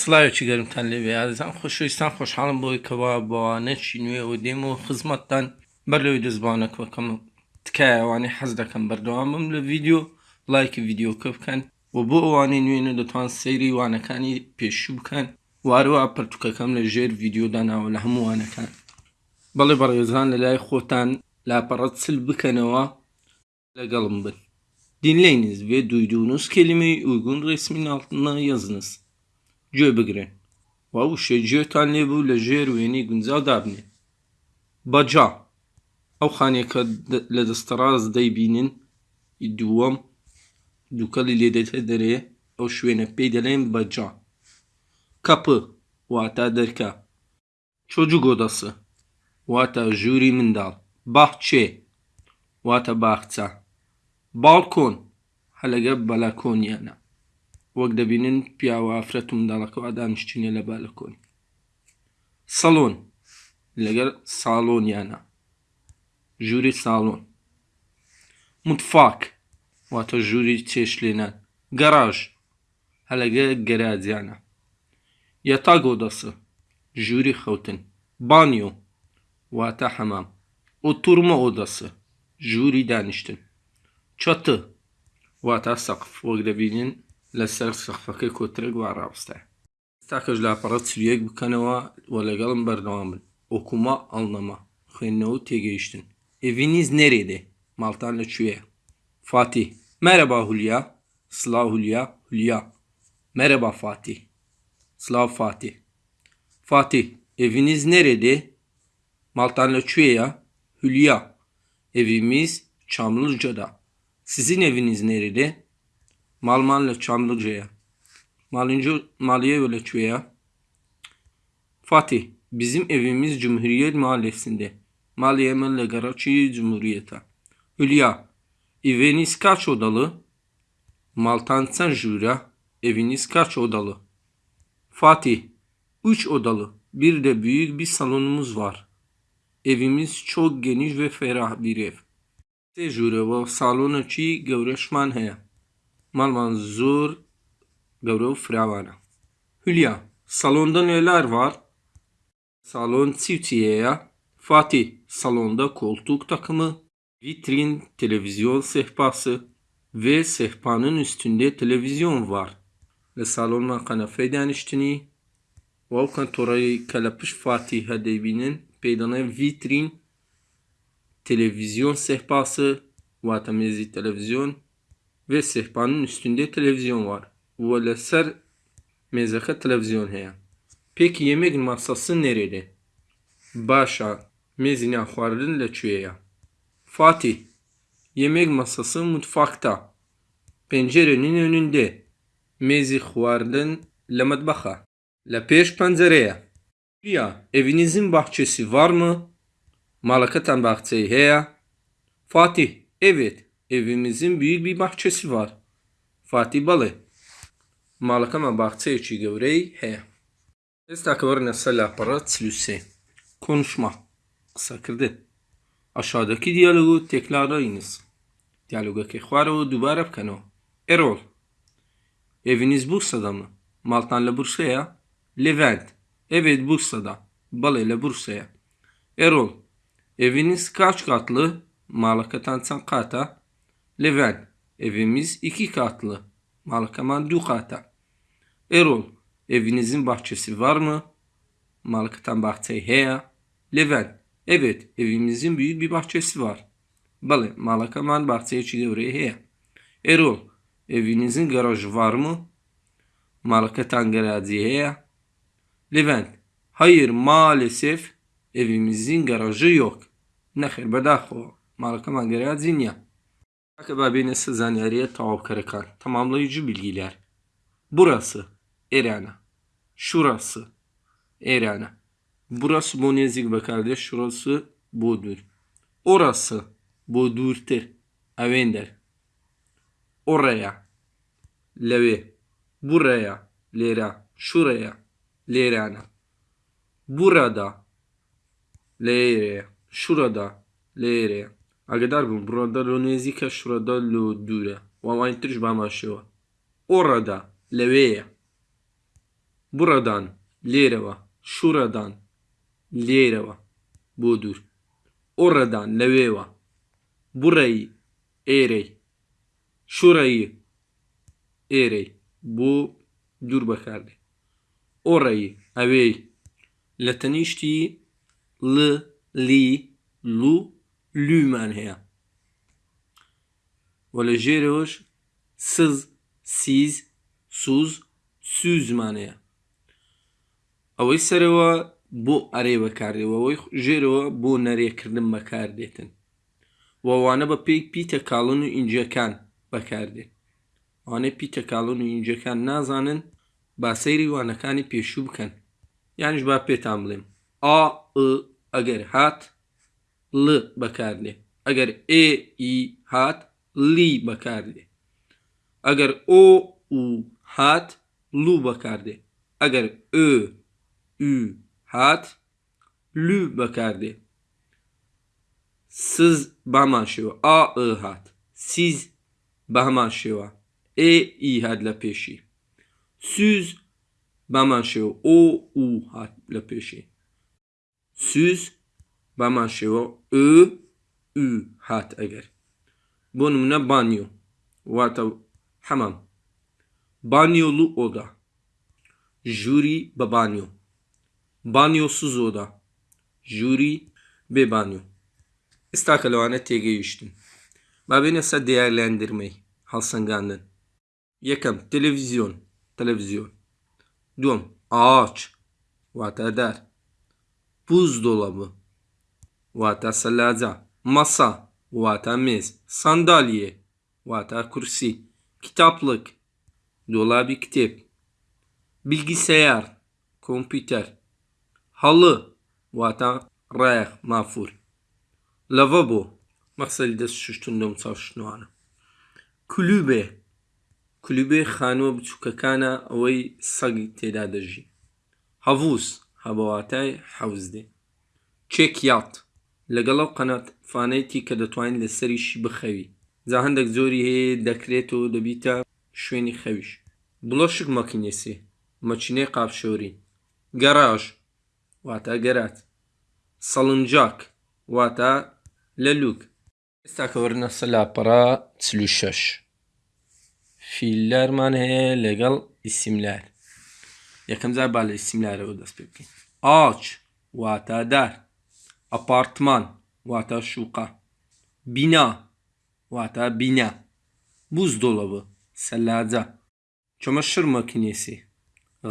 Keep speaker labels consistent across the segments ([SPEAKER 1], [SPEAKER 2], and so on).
[SPEAKER 1] سڵاوێکی گەرمتان لێوێ ئازان خۆشویستان خۆشحاڵم بۆی کەوا بەوانەکی نوێ و دێم و خزمەتتان بەر لەوەی دەزبانەکەکەم تکایەوانی حەز دەکەم بەردەوامم لە ڤیددیو لایکی ڤیددیوکە بکەن و بۆ ئەوانەی نوێنە دەتوان سەیری وانەکانی پێشوو بکەن واروە پرتوکەکەم لە ژێر ڤیددیۆدا ناوە لە هەموو وانەکان. بەڵێ بەڕێزان لە لای خۆتان لاپەڕەت سل بکەنەوە لەگەڵم بن. Dinleyiniz ve duyduğunuz kelimeyi گوێ بگرێ و ئەو شێجێتان لێبوو لە ژێر وێنی گونجا دابنێ. بەجا ئەو خانێکە لە دەستەڕاز دەیبینن دووەم دووکەلی لێدەێتە دەرێ ئەو شوێنە پێی دەڵێن بەجا. کەپ واتا دەرکە. چۆجو گۆدەسە واتە ژووری منداڵ. باخچێ واتە باخچە. باڵکۆن هەلەگە بەلاکۆنیانە وەک دەبینن پیاوە ئافرەت و منداڵەکەەوە دانیشتینە لە بالەکۆن سەلۆن لەگەر ساڵۆنیانە ژووری ساڵۆن متفاک واتە ژووری چێشلێنان گەڕاژ هەلەگە گەراجیانە یەتاگ ئۆدەسە ژووری خەوتن بانیۆ واتە حەمام ئۆتورمە ئۆدەسە ژووری دانیشتن چەتە واتە سەقف وەک دەبینین لەسەر سەقفەکەی کۆترێک وا ڕاوستە تاکەش لاپەڕەت چریەک بکەنەوە وە لەگەڵم بەردەوام بن ئۆکوما ئەڵنەما خوێندنەوە و تێگەیشتن ئێڤینیز نێرێدێ ماڵتان لەکوێیە فاتی Merhaba Hulya. Slav Hulya. Hulya. Merhaba Fatih. Slav Fatih. Fatih. Eviniz nerede? Maltanlı Çüye'ya. Hülya. Evimiz Çamlıca'da. Sizin eviniz nerede? Malmanlı Çamlıca'ya. Malınca Maliye ve Çüye'ya. Fatih. Bizim evimiz Cumhuriyet Mahallesi'nde. Maliye Melle Garaçi Cumhuriyet'e. Hülya. Eviniz kaç odalı? Maltansan Jura. Eviniz kaç odalı? Fatih. Üç odalı. Bir de büyük bir salonumuz var. Evimiz çok geniş ve ferah bir ev. Tecrübe ve salonu çi gevreşman heye. Malman zor gevrev fravana. Hülya. Salonda neler var? Salon çiftiyeye. Fatih. Salonda koltuk takımı, vitrin, televizyon sehpası ve sehpanın üstünde televizyon var. Ve salonda kanefe danıştını. Ve kantorayı kalepış Fatih Hedeybi'nin peydana vitrin, televizyon sehpası, vatamezi televizyon ve sehpanın üstünde televizyon var. Ve leser mezaka televizyon heye. Peki yemek masası nerede? Başa, mezine xwarin leçüye. Fatih, yemek masası mutfakta. Pencerenin önünde. Mezi xwarin le mutbaxa. Le peş pencereye. Ya, evinizin bahçesi var mı? Malakatan bahçeyi heye. Fatih, evet, evimizin büyük bir bahçesi var. Fatih balı. Malakama bahçeyi gevreyi heye. Estakvarına salaparat silüse. Konuşma. Kısa kırdı. Aşağıdaki diyalogu tekrarlayınız. Diyaloga kehvara ve dubara bkano. Erol. Eviniz Bursa'da mı? Maltan'la Bursa'ya. Levent. Evet Bursa'da. Balayla Bursa'ya. Erol. Eviniz kaç katlı? Malakatan kata. Levent. Evimiz iki katlı. Malakaman du kata. Erol. Evinizin bahçesi var mı? Malakatan bahçeyi heya. Levent. Evet, evimizin büyük bir bahçesi var. Balı, malakaman bahçeyi çiğdevreyi heya. Erol. Evinizin garajı var mı? Malakatan garajı heya. Levent. Hayır, maalesef evimizin garajı yok. Nexir bedaxo. Malakaman garajı ya. Akaba beni sızanyarıya tavuk karakan. Tamamlayıcı bilgiler. Burası. Erana. Şurası. Erana. Burası Bonezik be kardeş. Şurası Bodur. Orası Bodur'tir. Avender. Oraya. Leve. Buraya. Lera. Şuraya. Lerana. Burada. Lere. Şurada. Lere. Agedar bun. Burada Lonezika şurada lo dure. Ve aynı tür bamaşıva. Orada. Leveye. Buradan. Lereva. Şuradan. Lereva. Budur. Oradan. Leveva. Burayı. Erey. Şurayı. Erey. Bu dur bakardı. Orayı. Avey. Latiniştiği. L. Li. Lu. لومان هەیە و لە ژێرەوەش سز سیز سوز سوزمان هەیە ئەوەی سەرەوە بۆ ئەرێ بەکاردێەوەی ژێرەوە بۆ نەرێکردن بەکاردێتن وەوانە بە پێی پیتە کاڵن و ئینجەکان بەکاردێت وانەی پیتە کاڵن و ئینجەکان نازانن با سەیری وانەکانی پێشوو بکەن یانیش با پێتان بڵێم ئا ئەگەر هات L bakardi. Agar E, I hat Li bakardi. Agar O, U hat Lu bakardi. Agar Ö, Ü hat Lü bakardi. Siz bahmaşiva. A, I hat. Siz bahmaşiva. E, I hat la peşi. Süz bahmaşiva. O, U hat la peşi. Süz پێشی سوز بامان شێوە ئö هات ئەگەر بۆ نمونە بانیۆ واتە حەمام بانیۆلو ئۆدا ژووری بە بانیۆ بانیۆ سوزۆدا ژووری بێ بانیۆ ئێستا کە لەوانە تێگەیشتن با بێنە سەر دیارلاندرمەی هەڵسەنگاندن یەکەم تەلەڤیزیۆن تەلەڤیزیۆن دووەم ئاچ واتە دار پوز دۆڵەبە واتە سەلاجە مەسا واتە مێز سندالیە واتە کورسی کتابلک دۆڵابی کتێب bilgisayar کۆمپیوتەر هەڵە واتە ڕایەخ مافور لەڤە بۆ مەخسەلی دەست شتون دەم چاوشتنوانە کولوبێ کولوبێ خانووە بچووکەکانە ئەوەی سەگی تێدا دەژی هەڤوس هەبواتای حەوزدێ چێکیات لەگەڵ ئەو قەنات فانەتی کە دەتوانین لەسەریشی بخەوی. جا هەندێک زۆری هەیە دەکرێت و دەبیتە شوێنی خەویش. بڵۆشک مەکینێسی مەچینەی قاپشۆری گەڕاژ واتە گەرات. سەڵنجاک واتە لە لوک. ئێستا کە وەرنە سەلاپەڕا چلوشەش. فیللەرمان هەیە لەگەڵ ئیسیملار. یەکەم جار با لە ئیسیملارەوە دەست پێ بکەین. ئاچ واتە دار. ئەپارتمان واتە شوقا بینا واتە بینە بوز دۆڵەوە سەلاجە چۆمە شرمە کنێسی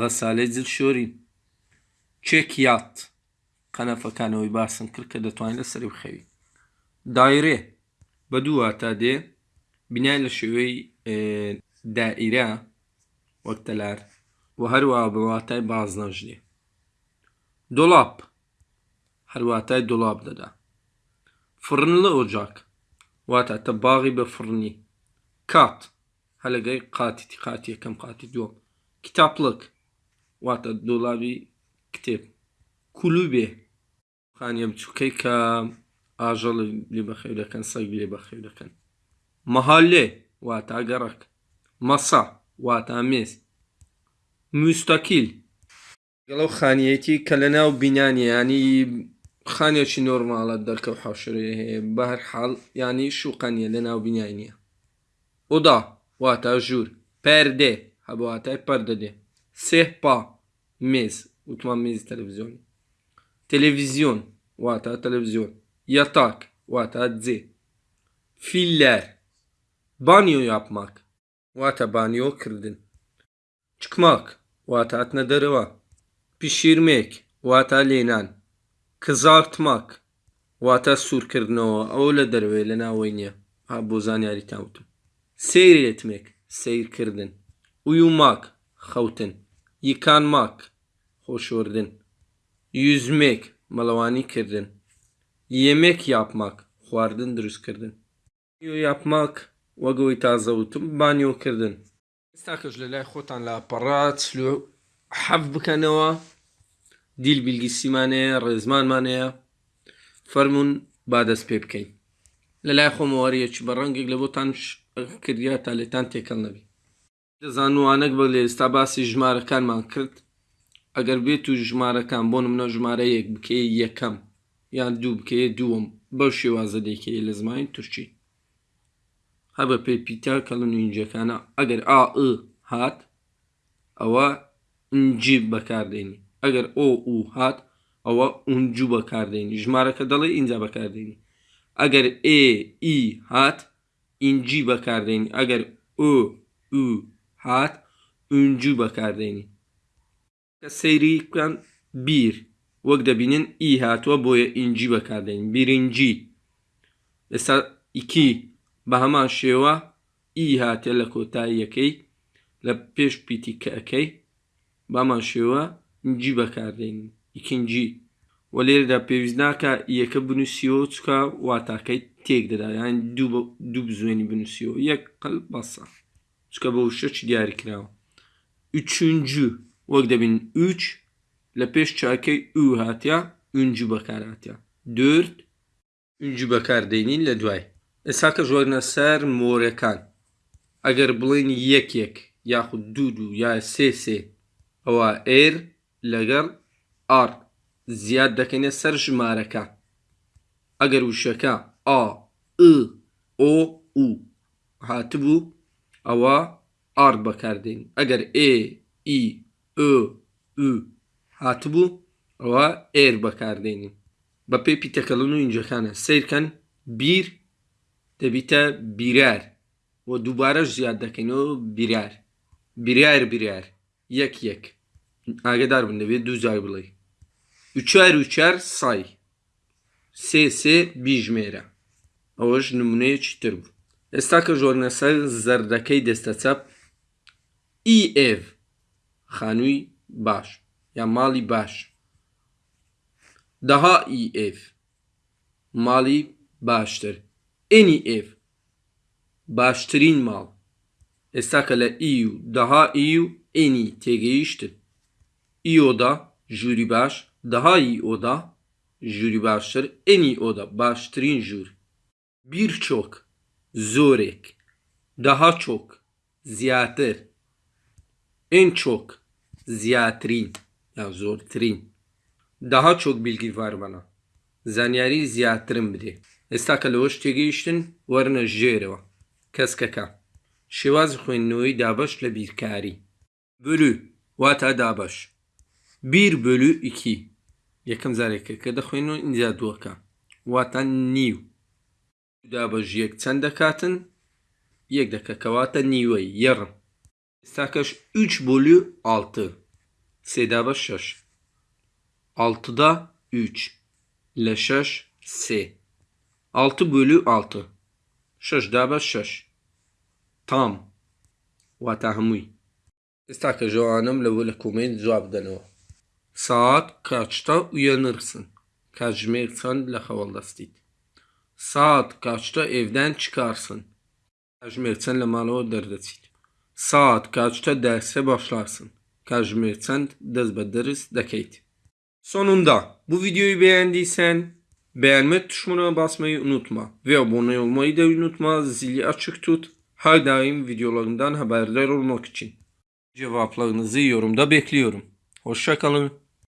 [SPEAKER 1] غەسالەی جل شۆرین چێکیات قەنەفەکانەوەی باسم کرد کە دەتوانین لە سەری بخەوی دایرێ بە دوو واتە دێ بینای لە شێوەی دائیرە وەکتەلار و هەروە بەواتای باز نەژێ دۆڵاپ هەرواتای دۆڵاب دەدا. فرن لە ئۆجاک. واتە تە باغی بە فرنی کات. هەلگەی قاتی قاتی یەکەم قاتی دووەم. کتابلک واتە دۆڵاوی کتێب. کولوبێ خانیە بچووکەی کە ئاژەڵ لێ بەخێو دەکەن سەگ لێ بەخێو دەکەن. مەهالێ. واتە گەڕک. مەسا. واتە مێز. موستەکیل گەڵەو خانیەتی کە لە ناو بینانی ینی خانێکی نۆرمالە دەرکەوت حوشرێ هەیە بە هەر حاڵ ینی شوقەنیە لە ناو بینای نییە ئۆدا واتە ژوور پەردێ هەبواتای پەردەدێ سێپا مێز وتمان مێزی تەلەڤزیۆنی تەلەڤیزیۆن واتە تەلەڤزیۆن یەتاک واتە جێ فیللەر بانیۆ یاپماک واتە بانیۆ کردن چکماک واتە هاتنە دەرەوە پیشیرمێک واتە لێنان کزارتماک واتە سوورکردنەوە. ئەو لە دەروێ لە ناوەی نییە. بۆ زانیاری تاوتم سێرێتمێک سیرکردن ویوماک خەوتن. یکان ماک. خۆشوردن یوزمێک. مەڵەوانی کردن. یەمێک یاپماک خواردن دروستکردن. یاپماک وەگەوەی تازەوتم بانیۆکردن. ئێستا کەش لە لای خۆتان لا پەڕات حەف بکەنەوە. دیل بیلگیسیمانەیە ڕێزمانمانەیە فەرمونون با دەست پێ بکەین. لە لای خۆمەوەریەکی بە ڕەنگێک لە بۆتان کردیا تا لێتان تێکەڵ نەبی. دەزانوانەك بە لێ ئێستا باسی ژمارەکانمان کرد ئەگەر بێت و ژمارەکان بۆ نمونە ژمارە یەک بکەی یەکەم یان دوو بکەیە دووەم بەو شێوازە دەیکەی لە زمانی تورکی. هەبە پێی پیتە کەڵن و اینجەکانە ئەگەر ئا هات ئەوە ئنجی بەکاردێنی. ئەگەر ئۆ و هات ئەوە ئونجو بەکاردێنی ژمارەکە دەڵێ اینجا بەکاردێنی ئەگەر ئێ ئی هات ئینجی بەکاردێنی ئەگەر ئۆ و هات ئونجو بەکاردێنی کە سەیری بکەن بیر. وەک دەبینن ئی هاتووە بۆیە ئینجی بەکاردێنین بیرنجی ئێستا ئیکی بە هەمان شێوە ئی هاتێ لە کۆتاییەکەی لە پێش پیتیکەکەی بامان شێوە ئینجی بەکاردێنین ئیکنجی وە لێرەدا پێویست ناکە یەکە بنووسیەوە چکە واتاکەی تێک دەدا یان دوو بە- دوو بزوێنی بنووسیەوە یەک قەل بەسە چکە بە شەچ دیاری کراوە üçüncü وەک دەبین üç لە پێش چاکەی ئو هاتیا ئونجو بەکاراتیا دورت ئونجو بەکاردێنین لە دوای ئێستا کە ژۆرنە سەر مۆرەکان ئەگەر بڵین یەک یەک یاخود دوو دوو یا سێ سێ ئەوە ئێر لەگەڵ ئار زیاد دەکەنێت سەر ژمارەکە ئەگەر وشەکە ئا ئ ئۆ و هاتبوو ئەوە ئار بەکاردێن ئەگەر ئێ ئی ئۆ و هاتبوو ئەوە ئێر بەکاردێنین بە پێی پیتەکەڵن و اینجەکانە سیرکەن بیر دەبیتە بیرار و دووبارەش زیاد دەکەینەوە بیرار بیرار بیرار یەک یەک Ərə dərbindən düz yargılayın. Üçər üçər say. Sesi bijmerə. Əvəş nümunəyə çitir bu. Estaka jornəsər zərdəkəy dəstəçəb i ev. Xanui baş. Ya mali baş. Daha iyi ev. Mali baştır. En iyi ev. Baştırın mal. Estaka ile iyi. Daha iyi. En iyi. Tegeyiştir iyi oda, jüri baş, daha iyi oda, jüri başları, en iyi oda, baştırın jüri. Birçok, zorek, daha çok, ziyater, en çok, ziyatrin, yani zortrin. Daha çok bilgi var bana. Zanyari ziyatrin bide. Estaka loş tegiştin, varına jereva. Keskaka. Şivaz khuennoyi dabaş le birkari. Bölü, vata dabaş. 1 بۆلو ئیکی یەکەم زارێکەکە دەخوێنەوە ئینجا دووەکە واتان نیو دابەژ یەک چەند دەکاتن یەک دەکەکەواتە نیوەی یەڕم ئێستاکەش 3 بۆلو ئالتە سێدابە شەش altıda 3 لە 6 3 6 bölü 6 6 da 5 6 tam واتە هەمووی ئێستا کە ژەوانم لەوە لە کومێن جواب بدەنەوە Saat kaçta uyanırsın? Kajmersan lahavalastit. Saat kaçta evden çıkarsın? Kajmersan lamalo derdesit. Saat kaçta derse başlarsın? Kajmersan dezbederiz dekeyt. Sonunda bu videoyu beğendiysen beğenme tuşuna basmayı unutma ve abone olmayı da unutma zili açık tut her daim videolarımdan haberdar olmak için. Cevaplarınızı yorumda bekliyorum. Hoşçakalın.